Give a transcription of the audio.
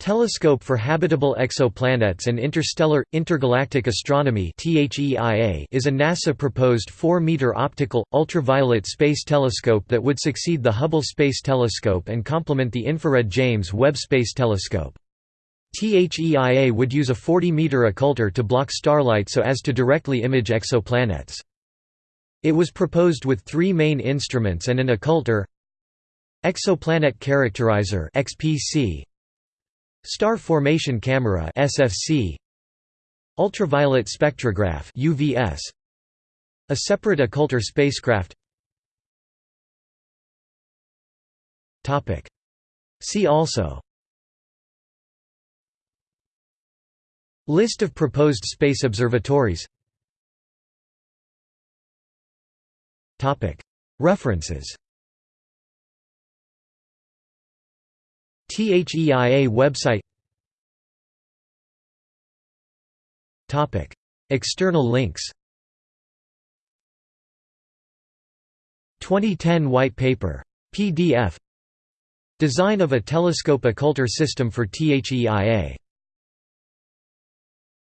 Telescope for Habitable Exoplanets and Interstellar, Intergalactic Astronomy is a NASA-proposed 4-meter optical, ultraviolet space telescope that would succeed the Hubble Space Telescope and complement the infrared James Webb Space Telescope. THEIA would use a 40-meter occulter to block starlight so as to directly image exoplanets. It was proposed with three main instruments and an occulter Exoplanet Characterizer XPC Star Formation Camera SFC Ultraviolet Spectrograph UVS A separate occulter spacecraft. Topic. See also. List of proposed space observatories. Topic. References THEIA website. External links. 2010 White Paper. PDF Design of a telescope occulter system for THEIA